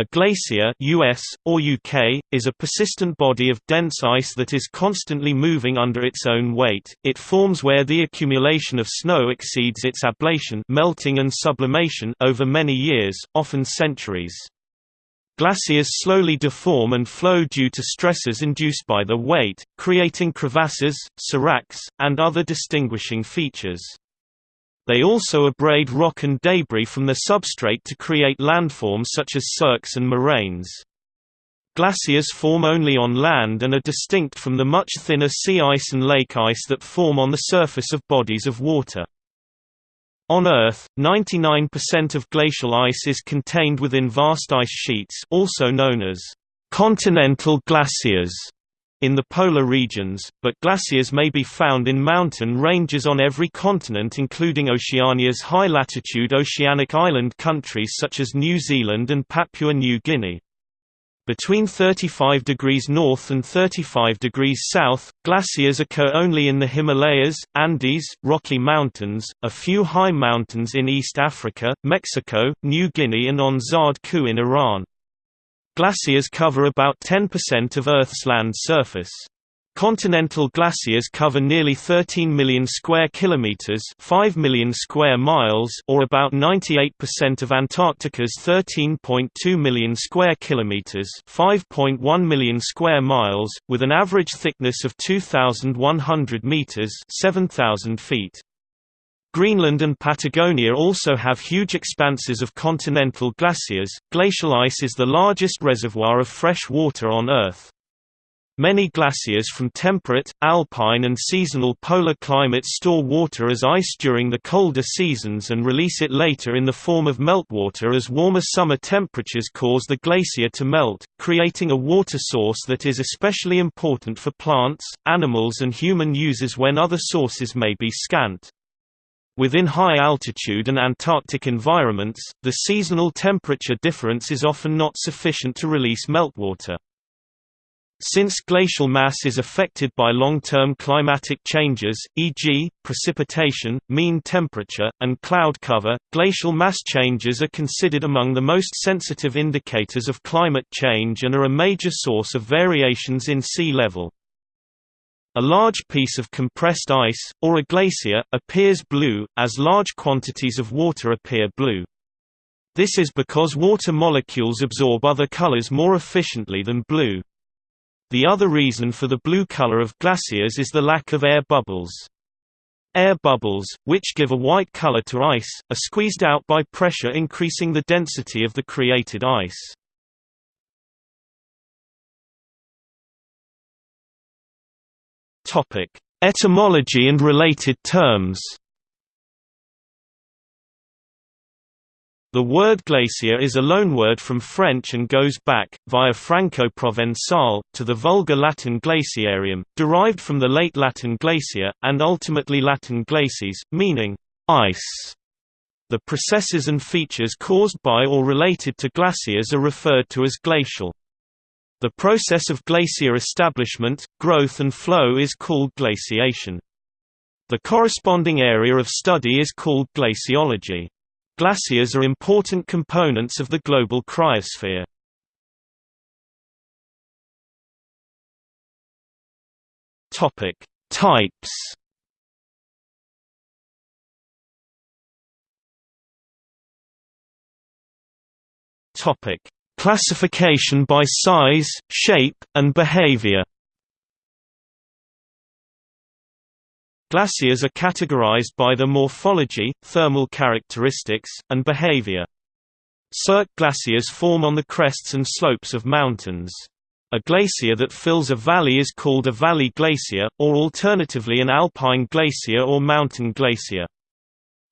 A glacier US, or UK, is a persistent body of dense ice that is constantly moving under its own weight. It forms where the accumulation of snow exceeds its ablation melting and sublimation over many years, often centuries. Glaciers slowly deform and flow due to stresses induced by the weight, creating crevasses, seracs, and other distinguishing features. They also abrade rock and debris from the substrate to create landforms such as cirques and moraines. Glaciers form only on land and are distinct from the much thinner sea ice and lake ice that form on the surface of bodies of water. On Earth, 99% of glacial ice is contained within vast ice sheets also known as continental glaciers in the polar regions, but glaciers may be found in mountain ranges on every continent including Oceania's high-latitude oceanic island countries such as New Zealand and Papua New Guinea. Between 35 degrees north and 35 degrees south, glaciers occur only in the Himalayas, Andes, Rocky Mountains, a few high mountains in East Africa, Mexico, New Guinea and on Zard Kuh in Iran. Glaciers cover about 10% of Earth's land surface. Continental glaciers cover nearly 13 million square kilometers, 5 million square miles, or about 98% of Antarctica's 13.2 million square kilometers, 5.1 million square miles, with an average thickness of 2100 meters, 7000 feet. Greenland and Patagonia also have huge expanses of continental glaciers. Glacial ice is the largest reservoir of fresh water on Earth. Many glaciers from temperate, alpine and seasonal polar climates store water as ice during the colder seasons and release it later in the form of meltwater as warmer summer temperatures cause the glacier to melt, creating a water source that is especially important for plants, animals and human users when other sources may be scant. Within high-altitude and Antarctic environments, the seasonal temperature difference is often not sufficient to release meltwater. Since glacial mass is affected by long-term climatic changes, e.g., precipitation, mean temperature, and cloud cover, glacial mass changes are considered among the most sensitive indicators of climate change and are a major source of variations in sea level. A large piece of compressed ice, or a glacier, appears blue, as large quantities of water appear blue. This is because water molecules absorb other colors more efficiently than blue. The other reason for the blue color of glaciers is the lack of air bubbles. Air bubbles, which give a white color to ice, are squeezed out by pressure increasing the density of the created ice. Etymology and related terms. The word glacier is a loanword from French and goes back, via Franco-Provençal, to the Vulgar Latin glaciarium, derived from the late Latin glacia, and ultimately Latin glacis, meaning, ice. The processes and features caused by or related to glaciers are referred to as glacial. The process of glacier establishment, growth and flow is called glaciation. The corresponding area of study is called glaciology. Glaciers are important components of the global cryosphere. Topic: Types. Topic: Classification by size, shape, and behavior Glaciers are categorized by their morphology, thermal characteristics, and behavior. Cirque glaciers form on the crests and slopes of mountains. A glacier that fills a valley is called a valley glacier, or alternatively an alpine glacier or mountain glacier.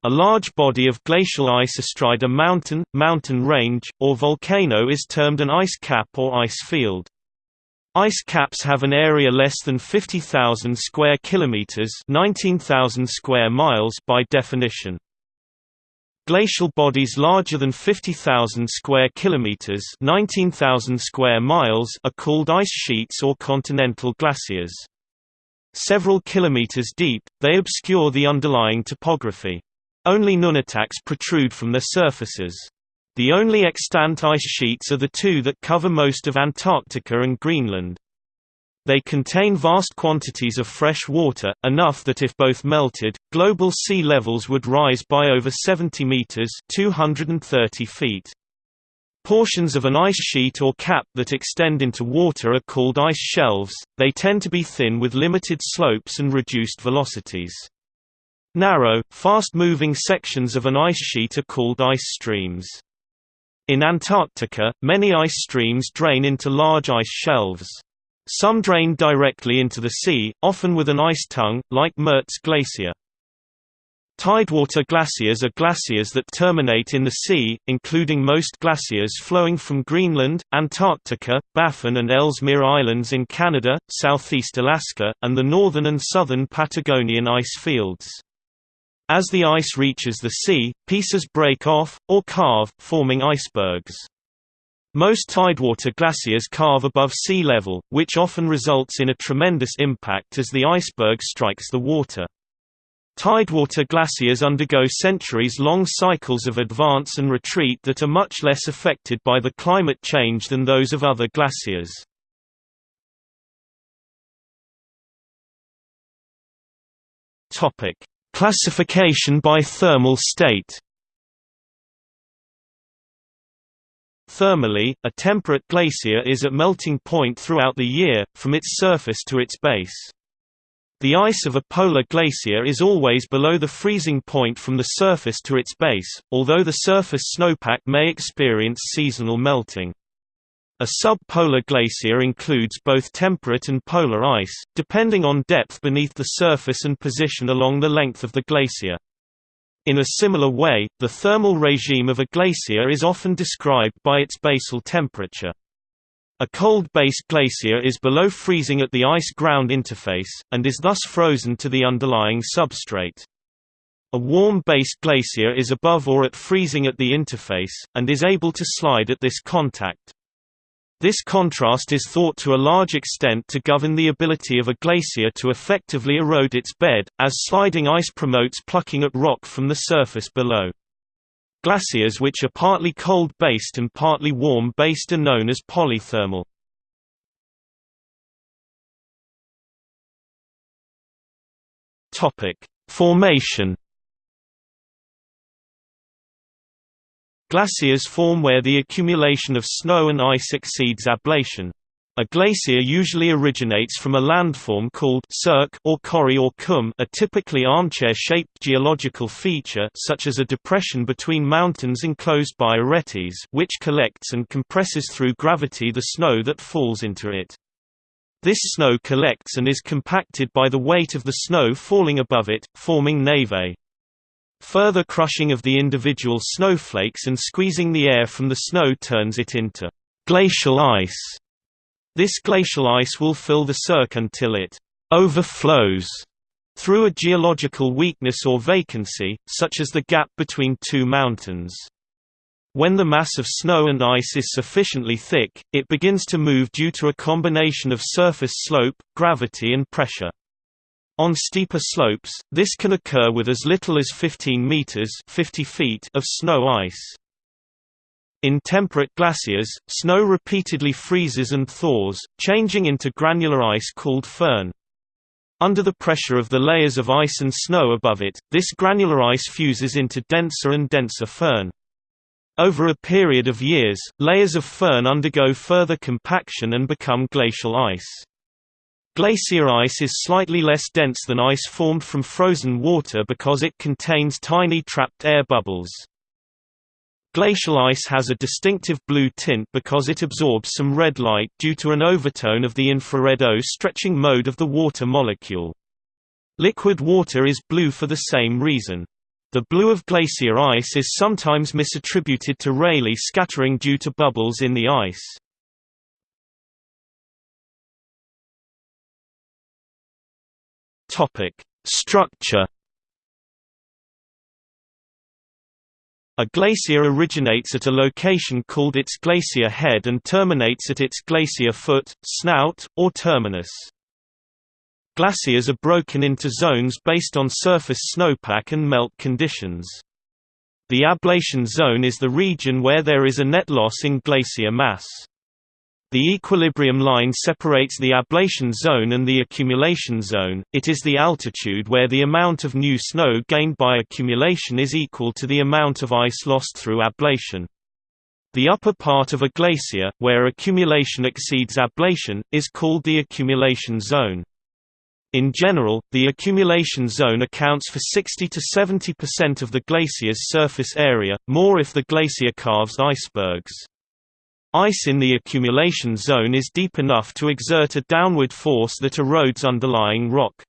A large body of glacial ice astride a mountain, mountain range, or volcano is termed an ice cap or ice field. Ice caps have an area less than 50,000 square kilometers, 19,000 square miles by definition. Glacial bodies larger than 50,000 square kilometers, 19,000 square miles are called ice sheets or continental glaciers. Several kilometers deep, they obscure the underlying topography. Only nunataks protrude from their surfaces. The only extant ice sheets are the two that cover most of Antarctica and Greenland. They contain vast quantities of fresh water, enough that if both melted, global sea levels would rise by over 70 meters (230 feet). Portions of an ice sheet or cap that extend into water are called ice shelves, they tend to be thin with limited slopes and reduced velocities. Narrow, fast-moving sections of an ice sheet are called ice streams. In Antarctica, many ice streams drain into large ice shelves. Some drain directly into the sea, often with an ice tongue, like Mertz Glacier. Tidewater glaciers are glaciers that terminate in the sea, including most glaciers flowing from Greenland, Antarctica, Baffin and Ellesmere Islands in Canada, southeast Alaska, and the northern and southern Patagonian ice fields. As the ice reaches the sea, pieces break off, or calve, forming icebergs. Most tidewater glaciers calve above sea level, which often results in a tremendous impact as the iceberg strikes the water. Tidewater glaciers undergo centuries-long cycles of advance and retreat that are much less affected by the climate change than those of other glaciers. Classification by thermal state Thermally, a temperate glacier is at melting point throughout the year, from its surface to its base. The ice of a polar glacier is always below the freezing point from the surface to its base, although the surface snowpack may experience seasonal melting. A subpolar glacier includes both temperate and polar ice, depending on depth beneath the surface and position along the length of the glacier. In a similar way, the thermal regime of a glacier is often described by its basal temperature. A cold-based glacier is below freezing at the ice-ground interface, and is thus frozen to the underlying substrate. A warm-based glacier is above or at freezing at the interface, and is able to slide at this contact. This contrast is thought to a large extent to govern the ability of a glacier to effectively erode its bed, as sliding ice promotes plucking at rock from the surface below. Glaciers which are partly cold-based and partly warm-based are known as polythermal. Formation. Glaciers form where the accumulation of snow and ice exceeds ablation. A glacier usually originates from a landform called cirque or corrie or cwm a typically armchair-shaped geological feature such as a depression between mountains enclosed by aretes which collects and compresses through gravity the snow that falls into it. This snow collects and is compacted by the weight of the snow falling above it, forming névé. Further crushing of the individual snowflakes and squeezing the air from the snow turns it into glacial ice. This glacial ice will fill the cirque until it overflows through a geological weakness or vacancy, such as the gap between two mountains. When the mass of snow and ice is sufficiently thick, it begins to move due to a combination of surface slope, gravity and pressure. On steeper slopes, this can occur with as little as 15 meters 50 feet of snow ice. In temperate glaciers, snow repeatedly freezes and thaws, changing into granular ice called firn. Under the pressure of the layers of ice and snow above it, this granular ice fuses into denser and denser firn. Over a period of years, layers of firn undergo further compaction and become glacial ice. Glacier ice is slightly less dense than ice formed from frozen water because it contains tiny trapped air bubbles. Glacial ice has a distinctive blue tint because it absorbs some red light due to an overtone of the infrared O stretching mode of the water molecule. Liquid water is blue for the same reason. The blue of glacier ice is sometimes misattributed to Rayleigh scattering due to bubbles in the ice. Structure A glacier originates at a location called its glacier head and terminates at its glacier foot, snout, or terminus. Glaciers are broken into zones based on surface snowpack and melt conditions. The ablation zone is the region where there is a net loss in glacier mass. The equilibrium line separates the ablation zone and the accumulation zone, it is the altitude where the amount of new snow gained by accumulation is equal to the amount of ice lost through ablation. The upper part of a glacier, where accumulation exceeds ablation, is called the accumulation zone. In general, the accumulation zone accounts for 60 to 70% of the glacier's surface area, more if the glacier carves icebergs. Ice in the accumulation zone is deep enough to exert a downward force that erodes underlying rock.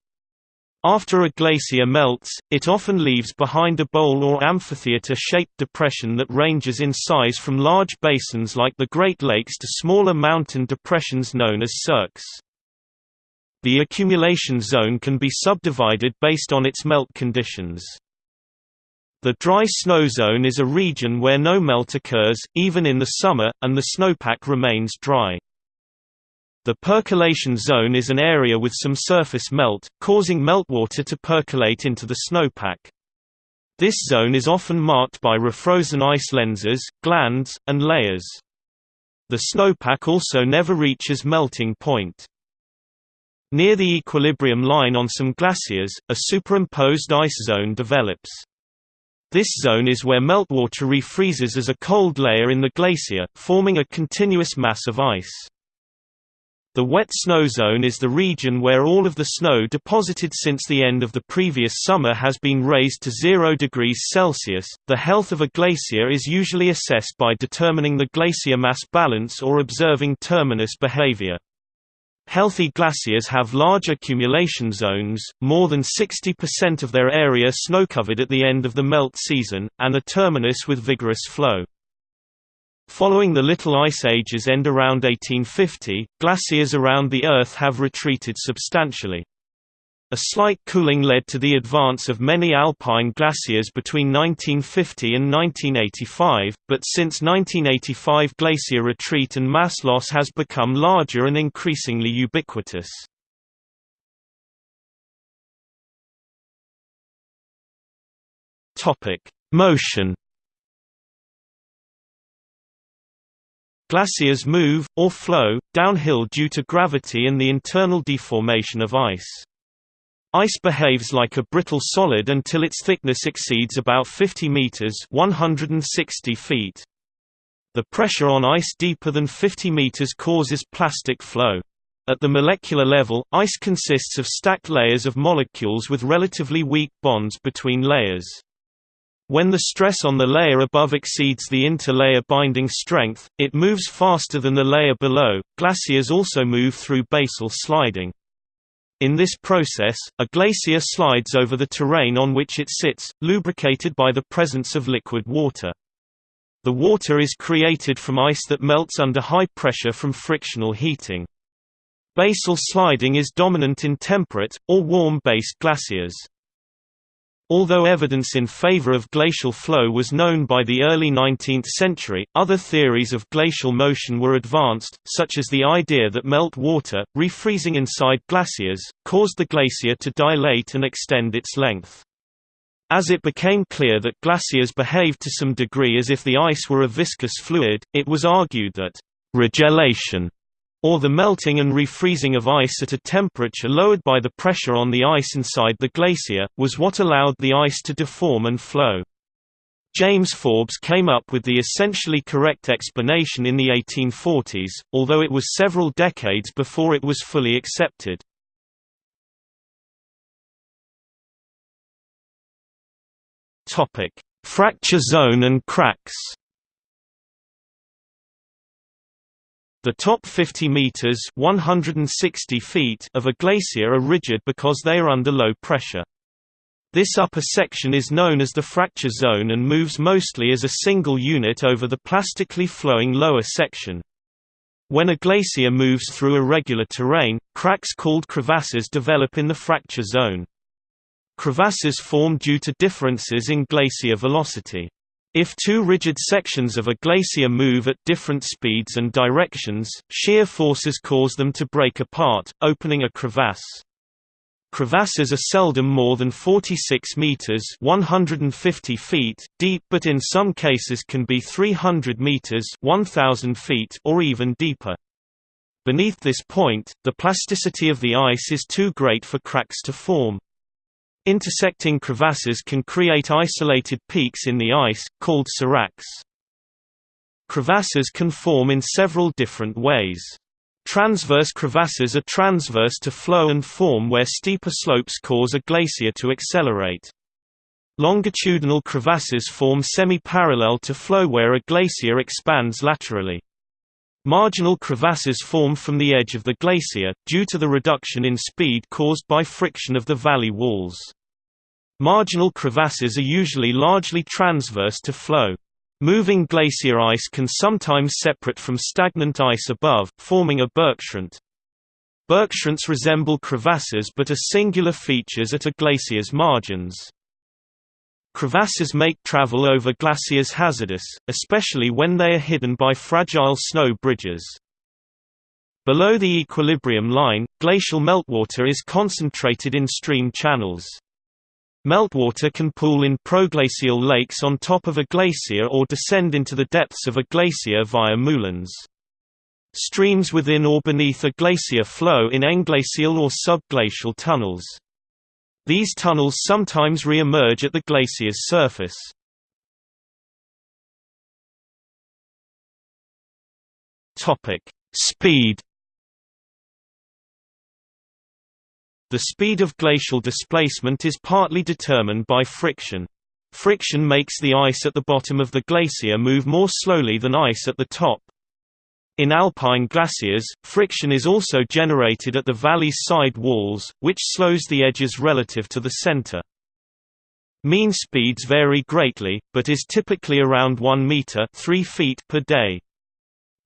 After a glacier melts, it often leaves behind a bowl or amphitheater-shaped depression that ranges in size from large basins like the Great Lakes to smaller mountain depressions known as cirques. The accumulation zone can be subdivided based on its melt conditions. The dry snow zone is a region where no melt occurs, even in the summer, and the snowpack remains dry. The percolation zone is an area with some surface melt, causing meltwater to percolate into the snowpack. This zone is often marked by refrozen ice lenses, glands, and layers. The snowpack also never reaches melting point. Near the equilibrium line on some glaciers, a superimposed ice zone develops. This zone is where meltwater refreezes as a cold layer in the glacier, forming a continuous mass of ice. The wet snow zone is the region where all of the snow deposited since the end of the previous summer has been raised to 0 degrees Celsius. The health of a glacier is usually assessed by determining the glacier mass balance or observing terminus behavior. Healthy glaciers have large accumulation zones, more than 60% of their area snow-covered at the end of the melt season, and a terminus with vigorous flow. Following the Little Ice Age's end around 1850, glaciers around the Earth have retreated substantially. A slight cooling led to the advance of many alpine glaciers between 1950 and 1985, but since 1985 glacier retreat and mass loss has become larger and increasingly ubiquitous. Motion Glaciers move, or flow, downhill due to gravity and the internal deformation of ice. Ice behaves like a brittle solid until its thickness exceeds about 50 meters (160 feet). The pressure on ice deeper than 50 meters causes plastic flow. At the molecular level, ice consists of stacked layers of molecules with relatively weak bonds between layers. When the stress on the layer above exceeds the interlayer binding strength, it moves faster than the layer below. Glaciers also move through basal sliding. In this process, a glacier slides over the terrain on which it sits, lubricated by the presence of liquid water. The water is created from ice that melts under high pressure from frictional heating. Basal sliding is dominant in temperate, or warm-based glaciers. Although evidence in favor of glacial flow was known by the early 19th century, other theories of glacial motion were advanced, such as the idea that melt water, refreezing inside glaciers, caused the glacier to dilate and extend its length. As it became clear that glaciers behaved to some degree as if the ice were a viscous fluid, it was argued that regelation or the melting and refreezing of ice at a temperature lowered by the pressure on the ice inside the glacier, was what allowed the ice to deform and flow. James Forbes came up with the essentially correct explanation in the 1840s, although it was several decades before it was fully accepted. Fracture zone and cracks The top 50 meters (160 feet) of a glacier are rigid because they are under low pressure. This upper section is known as the fracture zone and moves mostly as a single unit over the plastically flowing lower section. When a glacier moves through irregular terrain, cracks called crevasses develop in the fracture zone. Crevasses form due to differences in glacier velocity. If two rigid sections of a glacier move at different speeds and directions, shear forces cause them to break apart, opening a crevasse. Crevasses are seldom more than 46 meters (150 feet) deep, but in some cases can be 300 meters (1000 feet) or even deeper. Beneath this point, the plasticity of the ice is too great for cracks to form. Intersecting crevasses can create isolated peaks in the ice, called seracs. Crevasses can form in several different ways. Transverse crevasses are transverse to flow and form where steeper slopes cause a glacier to accelerate. Longitudinal crevasses form semi-parallel to flow where a glacier expands laterally. Marginal crevasses form from the edge of the glacier, due to the reduction in speed caused by friction of the valley walls. Marginal crevasses are usually largely transverse to flow. Moving glacier ice can sometimes separate from stagnant ice above, forming a bergschrund. Bergschrunds resemble crevasses but are singular features at a glacier's margins. Crevasses make travel over glaciers hazardous, especially when they are hidden by fragile snow bridges. Below the equilibrium line, glacial meltwater is concentrated in stream channels. Meltwater can pool in proglacial lakes on top of a glacier or descend into the depths of a glacier via moulins. Streams within or beneath a glacier flow in englacial or subglacial tunnels. These tunnels sometimes re-emerge at the glacier's surface. Speed The speed of glacial displacement is partly determined by friction. Friction makes the ice at the bottom of the glacier move more slowly than ice at the top. In alpine glaciers, friction is also generated at the valley's side walls, which slows the edges relative to the center. Mean speeds vary greatly, but is typically around 1 meter 3 feet per day.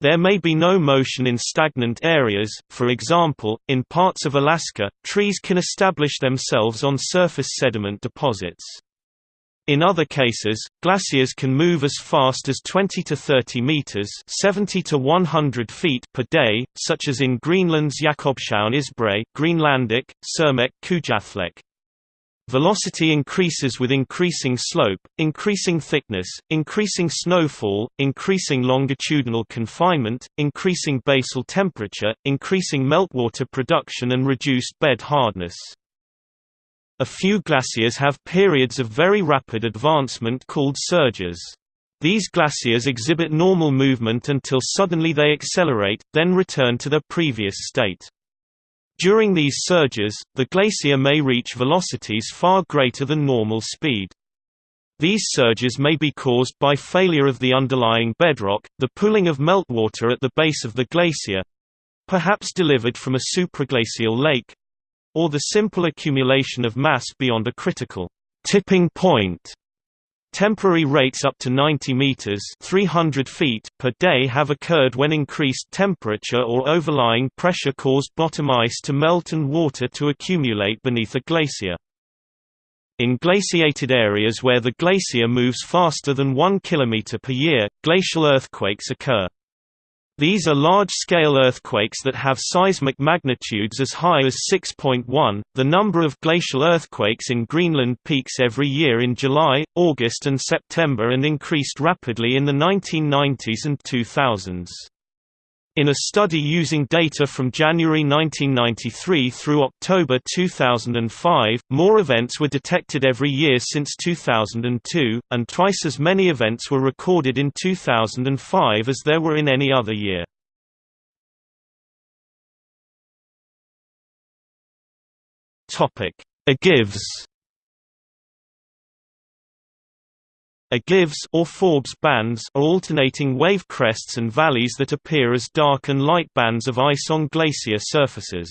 There may be no motion in stagnant areas, for example, in parts of Alaska, trees can establish themselves on surface sediment deposits. In other cases, glaciers can move as fast as 20 to 30 meters (70 to 100 feet) per day, such as in Greenland's Jakobshavn Isbrae, Greenlandic, Sermeq Kujalleq. Velocity increases with increasing slope, increasing thickness, increasing snowfall, increasing longitudinal confinement, increasing basal temperature, increasing meltwater production and reduced bed hardness. A few glaciers have periods of very rapid advancement called surges. These glaciers exhibit normal movement until suddenly they accelerate, then return to their previous state. During these surges, the glacier may reach velocities far greater than normal speed. These surges may be caused by failure of the underlying bedrock, the pooling of meltwater at the base of the glacier—perhaps delivered from a supraglacial lake—or the simple accumulation of mass beyond a critical tipping point Temporary rates up to 90 meters (300 feet) per day have occurred when increased temperature or overlying pressure caused bottom ice to melt and water to accumulate beneath a glacier. In glaciated areas where the glacier moves faster than 1 km per year, glacial earthquakes occur. These are large-scale earthquakes that have seismic magnitudes as high as 6.1. The number of glacial earthquakes in Greenland peaks every year in July, August and September and increased rapidly in the 1990s and 2000s. In a study using data from January 1993 through October 2005, more events were detected every year since 2002, and twice as many events were recorded in 2005 as there were in any other year. Ogives or Forbes bands are alternating wave crests and valleys that appear as dark and light bands of ice on glacier surfaces.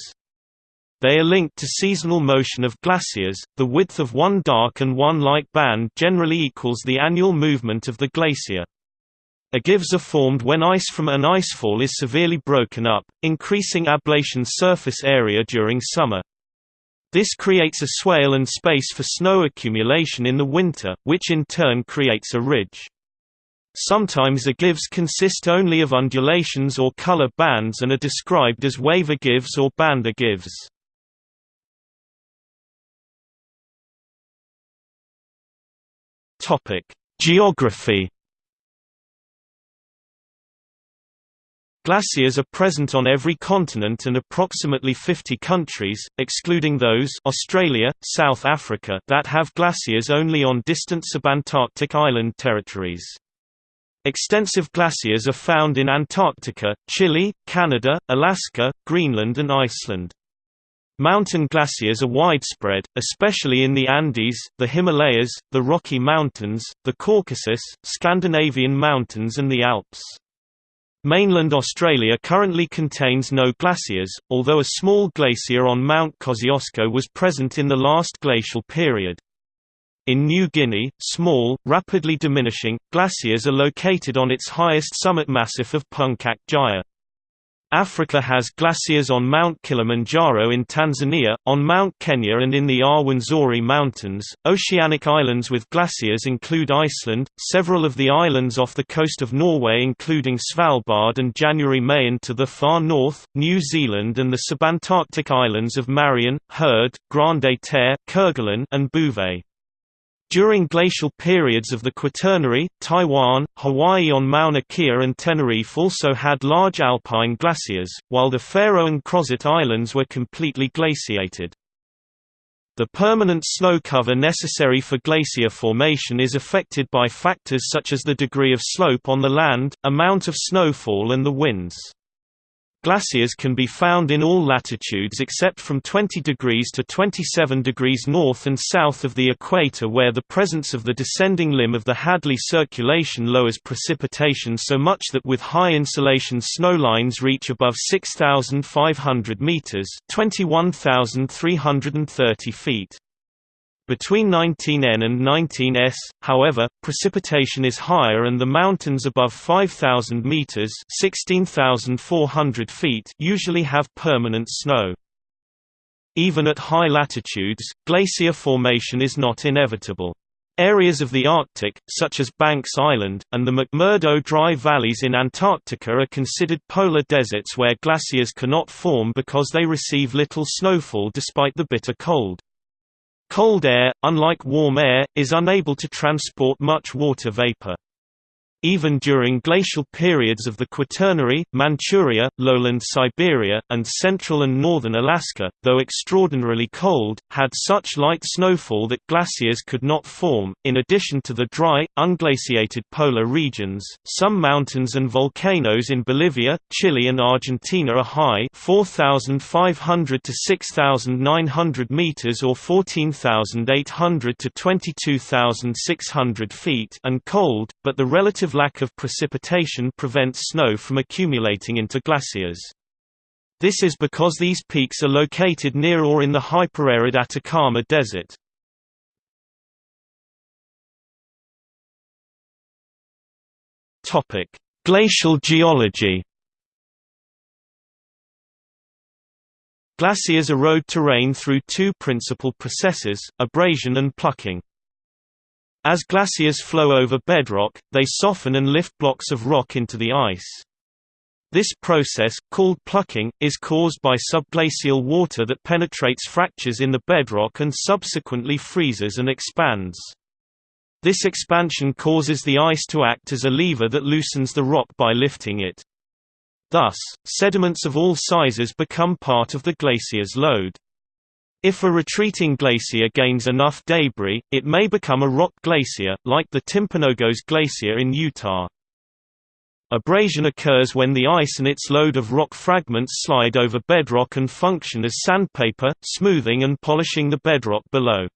They are linked to seasonal motion of glaciers. The width of one dark and one light band generally equals the annual movement of the glacier. Ogives are formed when ice from an icefall is severely broken up, increasing ablation surface area during summer. This creates a swale and space for snow accumulation in the winter, which in turn creates a ridge. Sometimes the gives consist only of undulations or color bands and are described as wave ogives or band ogives. Geography Glaciers are present on every continent and approximately 50 countries, excluding those Australia, South Africa that have glaciers only on distant subantarctic island territories. Extensive glaciers are found in Antarctica, Chile, Canada, Alaska, Greenland and Iceland. Mountain glaciers are widespread, especially in the Andes, the Himalayas, the Rocky Mountains, the Caucasus, Scandinavian mountains and the Alps. Mainland Australia currently contains no glaciers, although a small glacier on Mount Kosciuszko was present in the last glacial period. In New Guinea, small, rapidly diminishing, glaciers are located on its highest summit massif of Puncak Jaya. Africa has glaciers on Mount Kilimanjaro in Tanzania, on Mount Kenya and in the Rwenzori Mountains. Oceanic islands with glaciers include Iceland, several of the islands off the coast of Norway including Svalbard and Jan Mayen to the far north, New Zealand and the subantarctic islands of Marion, Heard, Grande Terre, Kerguelen and Bouvet. During glacial periods of the Quaternary, Taiwan, Hawaii on Mauna Kea and Tenerife also had large alpine glaciers, while the Faroe and Crozet Islands were completely glaciated. The permanent snow cover necessary for glacier formation is affected by factors such as the degree of slope on the land, amount of snowfall and the winds. Glaciers can be found in all latitudes except from 20 degrees to 27 degrees north and south of the equator where the presence of the descending limb of the Hadley circulation lowers precipitation so much that with high insolation snowlines reach above 6,500 meters 21,330 feet. Between 19N and 19S, however, precipitation is higher and the mountains above 5,000 meters (16,400 feet) usually have permanent snow. Even at high latitudes, glacier formation is not inevitable. Areas of the Arctic, such as Banks Island, and the McMurdo Dry Valleys in Antarctica are considered polar deserts where glaciers cannot form because they receive little snowfall despite the bitter cold. Cold air, unlike warm air, is unable to transport much water vapor. Even during glacial periods of the Quaternary, Manchuria, lowland Siberia, and central and northern Alaska, though extraordinarily cold, had such light snowfall that glaciers could not form. In addition to the dry, unglaciated polar regions, some mountains and volcanoes in Bolivia, Chile, and Argentina are high 4,500 to 6,900 meters or 14,800 to 22,600 feet and cold, but the relative lack of precipitation prevents snow from accumulating into glaciers. This is because these peaks are located near or in the hyperarid Atacama Desert. Glacial geology. Glaciers erode terrain through two principal processes, abrasion and plucking. As glaciers flow over bedrock, they soften and lift blocks of rock into the ice. This process, called plucking, is caused by subglacial water that penetrates fractures in the bedrock and subsequently freezes and expands. This expansion causes the ice to act as a lever that loosens the rock by lifting it. Thus, sediments of all sizes become part of the glacier's load. If a retreating glacier gains enough debris, it may become a rock glacier, like the Timpanogos Glacier in Utah. Abrasion occurs when the ice and its load of rock fragments slide over bedrock and function as sandpaper, smoothing and polishing the bedrock below.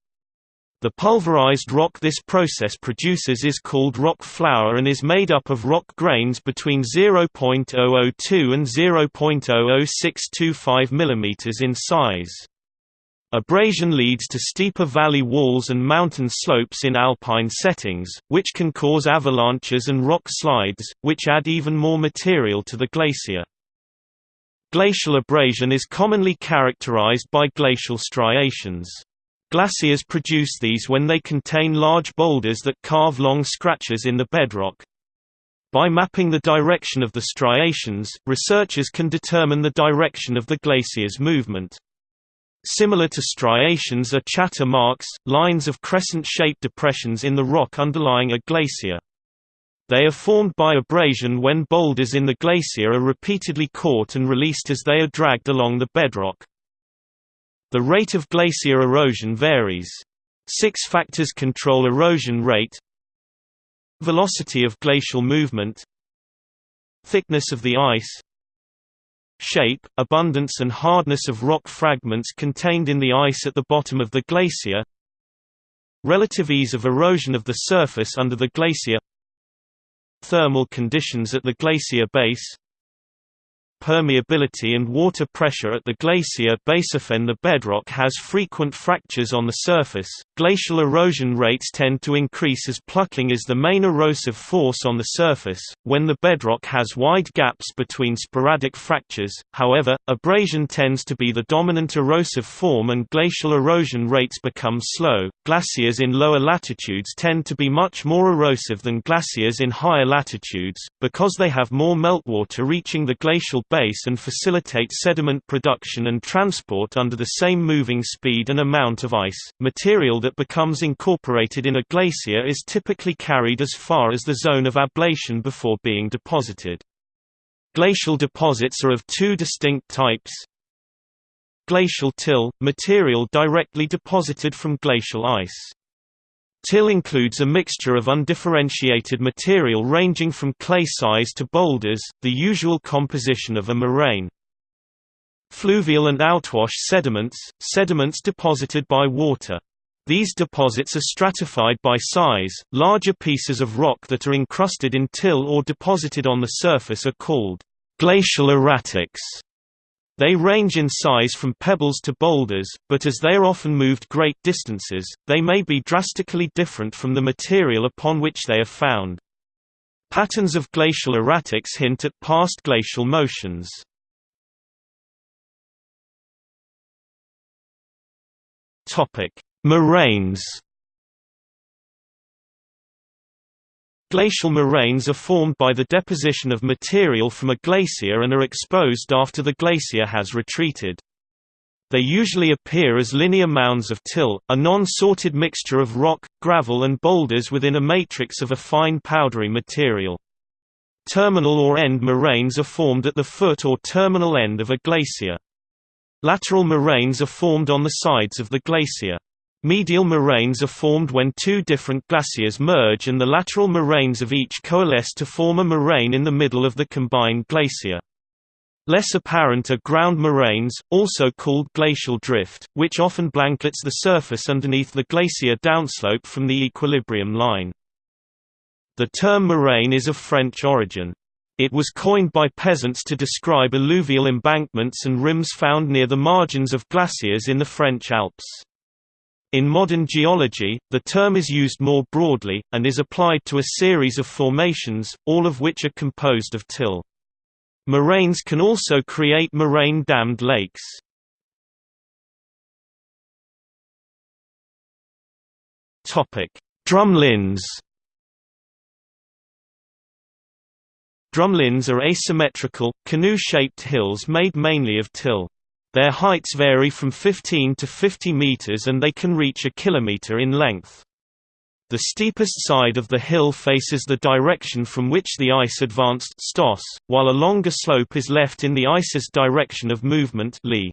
The pulverized rock this process produces is called rock flour and is made up of rock grains between 0.002 and 0.00625 mm in size. Abrasion leads to steeper valley walls and mountain slopes in alpine settings, which can cause avalanches and rock slides, which add even more material to the glacier. Glacial abrasion is commonly characterized by glacial striations. Glaciers produce these when they contain large boulders that carve long scratches in the bedrock. By mapping the direction of the striations, researchers can determine the direction of the glacier's movement. Similar to striations are chatter marks, lines of crescent-shaped depressions in the rock underlying a glacier. They are formed by abrasion when boulders in the glacier are repeatedly caught and released as they are dragged along the bedrock. The rate of glacier erosion varies. Six factors control erosion rate Velocity of glacial movement Thickness of the ice Shape, abundance and hardness of rock fragments contained in the ice at the bottom of the glacier Relative ease of erosion of the surface under the glacier Thermal conditions at the glacier base permeability and water pressure at the glacier base. Often the bedrock has frequent fractures on the surface. Glacial erosion rates tend to increase as plucking is the main erosive force on the surface. When the bedrock has wide gaps between sporadic fractures, however, abrasion tends to be the dominant erosive form and glacial erosion rates become slow. Glaciers in lower latitudes tend to be much more erosive than glaciers in higher latitudes, because they have more meltwater reaching the glacial base and facilitate sediment production and transport under the same moving speed and amount of ice. Material that becomes incorporated in a glacier is typically carried as far as the zone of ablation before being deposited. Glacial deposits are of two distinct types. Glacial till – material directly deposited from glacial ice. Till includes a mixture of undifferentiated material ranging from clay size to boulders, the usual composition of a moraine. Fluvial and outwash sediments, sediments deposited by water. These deposits are stratified by size. Larger pieces of rock that are encrusted in till or deposited on the surface are called glacial erratics. They range in size from pebbles to boulders, but as they are often moved great distances, they may be drastically different from the material upon which they are found. Patterns of glacial erratics hint at past glacial motions. Moraines Glacial moraines are formed by the deposition of material from a glacier and are exposed after the glacier has retreated. They usually appear as linear mounds of till, a non-sorted mixture of rock, gravel and boulders within a matrix of a fine powdery material. Terminal or end moraines are formed at the foot or terminal end of a glacier. Lateral moraines are formed on the sides of the glacier. Medial moraines are formed when two different glaciers merge and the lateral moraines of each coalesce to form a moraine in the middle of the combined glacier. Less apparent are ground moraines, also called glacial drift, which often blankets the surface underneath the glacier downslope from the equilibrium line. The term moraine is of French origin. It was coined by peasants to describe alluvial embankments and rims found near the margins of glaciers in the French Alps. In modern geology, the term is used more broadly, and is applied to a series of formations, all of which are composed of till. Moraines can also create moraine-dammed lakes. Drumlins Drumlins are asymmetrical, canoe-shaped hills made mainly of till. Their heights vary from 15 to 50 meters and they can reach a kilometer in length. The steepest side of the hill faces the direction from which the ice advanced Stoss, while a longer slope is left in the ice's direction of movement Lee.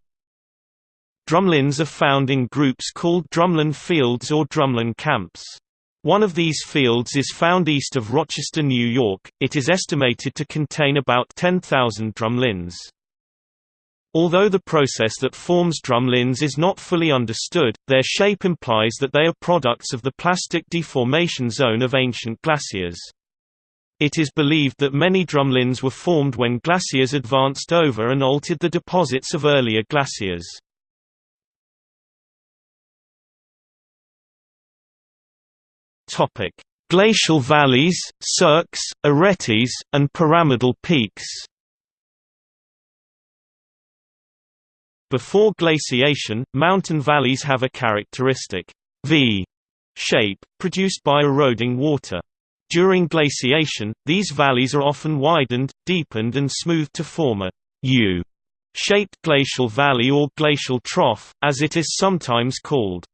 Drumlins are found in groups called drumlin fields or drumlin camps. One of these fields is found east of Rochester, New York. It is estimated to contain about 10,000 drumlins. Although the process that forms drumlins is not fully understood, their shape implies that they are products of the plastic deformation zone of ancient glaciers. It is believed that many drumlins were formed when glaciers advanced over and altered the deposits of earlier glaciers. Glacial valleys, cirques, aretes, and pyramidal peaks Before glaciation, mountain valleys have a characteristic V shape, produced by eroding water. During glaciation, these valleys are often widened, deepened and smoothed to form a U shaped glacial valley or glacial trough, as it is sometimes called.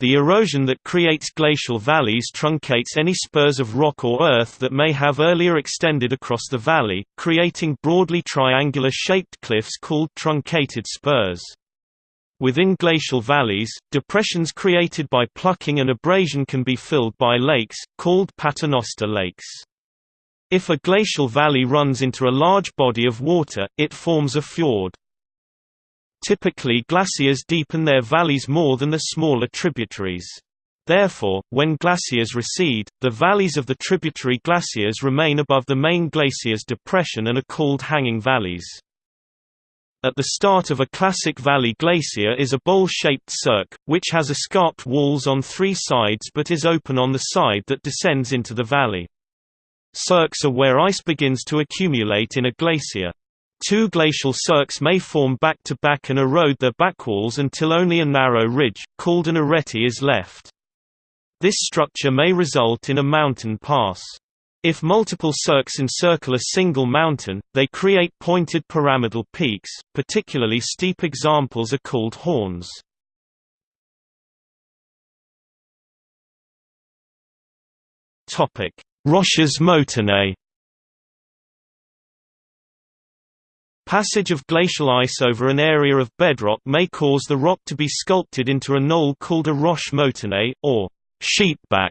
The erosion that creates glacial valleys truncates any spurs of rock or earth that may have earlier extended across the valley, creating broadly triangular-shaped cliffs called truncated spurs. Within glacial valleys, depressions created by plucking and abrasion can be filled by lakes, called paternoster lakes. If a glacial valley runs into a large body of water, it forms a fjord. Typically glaciers deepen their valleys more than the smaller tributaries. Therefore, when glaciers recede, the valleys of the tributary glaciers remain above the main glacier's depression and are called hanging valleys. At the start of a classic valley glacier is a bowl-shaped cirque, which has escarped walls on three sides but is open on the side that descends into the valley. Cirques are where ice begins to accumulate in a glacier. Two glacial cirques may form back-to-back -back and erode their backwalls until only a narrow ridge, called an arete is left. This structure may result in a mountain pass. If multiple cirques encircle a single mountain, they create pointed pyramidal peaks, particularly steep examples are called horns. Roches moutonnées Passage of glacial ice over an area of bedrock may cause the rock to be sculpted into a knoll called a roche moutonnée, or sheepback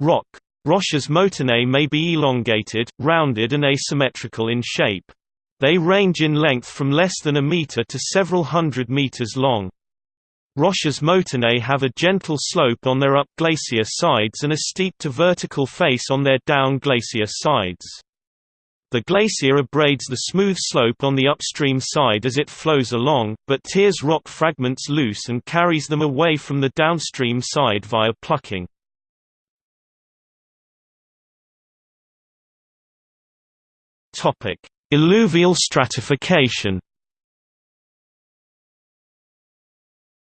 rock. Roches moutonnées may be elongated, rounded and asymmetrical in shape. They range in length from less than a meter to several hundred meters long. Roches moutonnées have a gentle slope on their up glacier sides and a steep to vertical face on their down glacier sides. The glacier abrades the smooth slope on the upstream side as it flows along, but tears rock fragments loose and carries them away from the downstream side via plucking. Alluvial stratification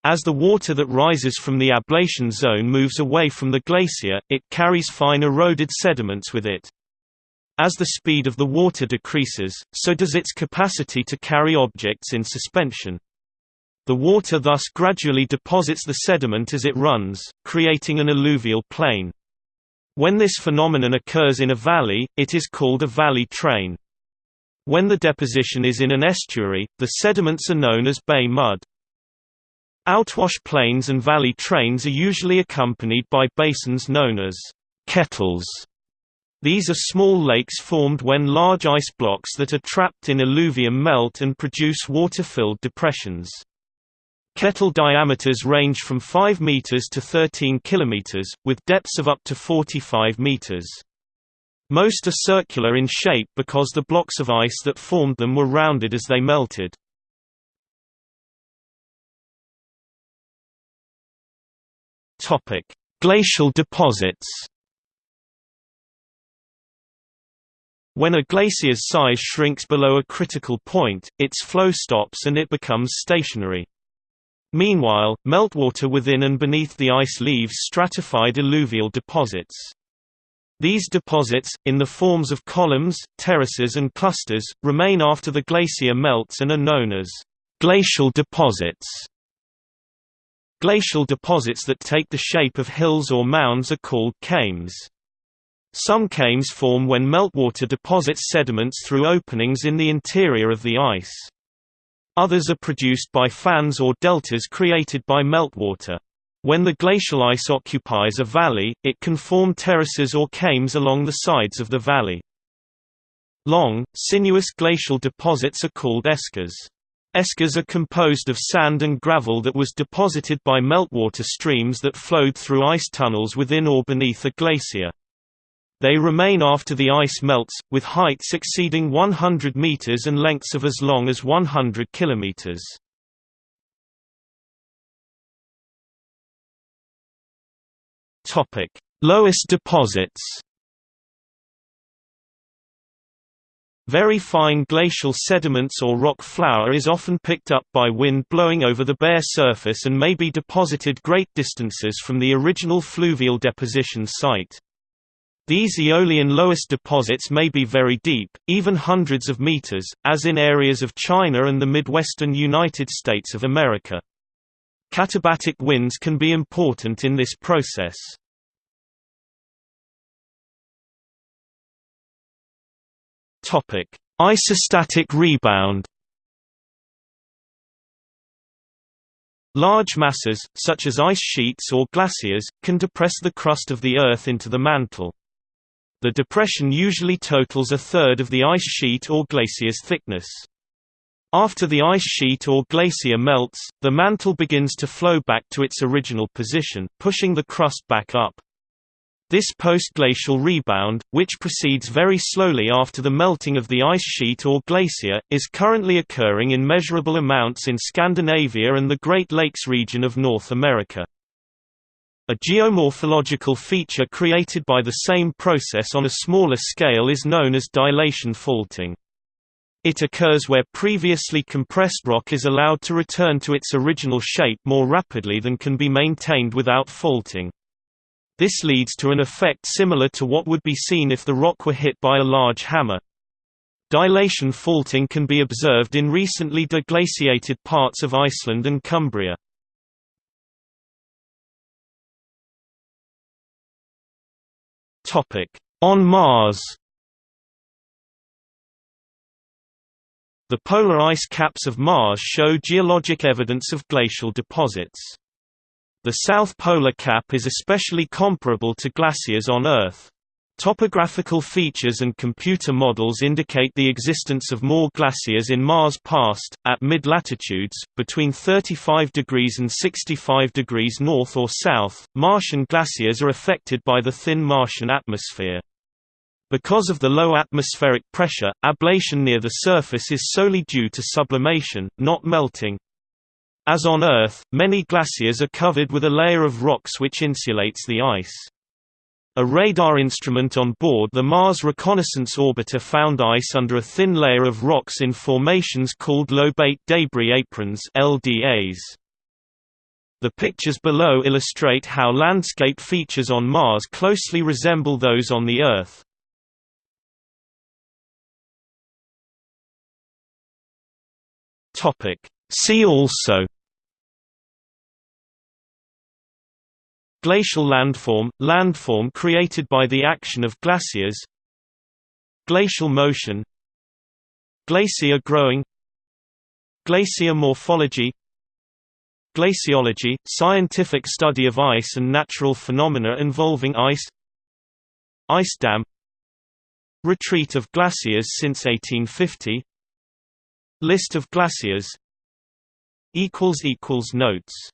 As the water that rises from the ablation zone moves away from the glacier, it carries fine eroded sediments with it. As the speed of the water decreases, so does its capacity to carry objects in suspension. The water thus gradually deposits the sediment as it runs, creating an alluvial plain. When this phenomenon occurs in a valley, it is called a valley train. When the deposition is in an estuary, the sediments are known as bay mud. Outwash plains and valley trains are usually accompanied by basins known as kettles these are small lakes formed when large ice blocks that are trapped in alluvium melt and produce water-filled depressions. Kettle diameters range from 5 meters to 13 kilometers, with depths of up to 45 meters. Most are circular in shape because the blocks of ice that formed them were rounded as they melted. Glacial deposits When a glacier's size shrinks below a critical point, its flow stops and it becomes stationary. Meanwhile, meltwater within and beneath the ice leaves stratified alluvial deposits. These deposits, in the forms of columns, terraces and clusters, remain after the glacier melts and are known as glacial deposits. Glacial deposits that take the shape of hills or mounds are called kames. Some kames form when meltwater deposits sediments through openings in the interior of the ice. Others are produced by fans or deltas created by meltwater. When the glacial ice occupies a valley, it can form terraces or kames along the sides of the valley. Long, sinuous glacial deposits are called eskers. Eskers are composed of sand and gravel that was deposited by meltwater streams that flowed through ice tunnels within or beneath a glacier. They remain after the ice melts, with heights exceeding 100 meters and lengths of as long as 100 kilometers. Topic: Loess deposits. Very fine glacial sediments or rock flour is often picked up by wind blowing over the bare surface and may be deposited great distances from the original fluvial deposition site. These aeolian loess deposits may be very deep, even hundreds of meters, as in areas of China and the midwestern United States of America. Katabatic winds can be important in this process. Isostatic rebound Large masses, such as ice sheets or glaciers, can depress the crust of the Earth into the mantle. The depression usually totals a third of the ice sheet or glacier's thickness. After the ice sheet or glacier melts, the mantle begins to flow back to its original position, pushing the crust back up. This post-glacial rebound, which proceeds very slowly after the melting of the ice sheet or glacier, is currently occurring in measurable amounts in Scandinavia and the Great Lakes region of North America. A geomorphological feature created by the same process on a smaller scale is known as dilation faulting. It occurs where previously compressed rock is allowed to return to its original shape more rapidly than can be maintained without faulting. This leads to an effect similar to what would be seen if the rock were hit by a large hammer. Dilation faulting can be observed in recently deglaciated parts of Iceland and Cumbria. On Mars The polar ice caps of Mars show geologic evidence of glacial deposits. The South Polar Cap is especially comparable to glaciers on Earth. Topographical features and computer models indicate the existence of more glaciers in Mars past. At mid-latitudes, between 35 degrees and 65 degrees north or south, Martian glaciers are affected by the thin Martian atmosphere. Because of the low atmospheric pressure, ablation near the surface is solely due to sublimation, not melting. As on Earth, many glaciers are covered with a layer of rocks which insulates the ice. A radar instrument on board the Mars Reconnaissance Orbiter found ice under a thin layer of rocks in formations called lobate debris aprons LDAs. The pictures below illustrate how landscape features on Mars closely resemble those on the Earth. See also Glacial landform – landform created by the action of glaciers. Glacial motion. Glacier growing. Glacier morphology. Glaciology – scientific study of ice and natural phenomena involving ice. Ice dam. Retreat of glaciers since 1850 List of glaciers. Notes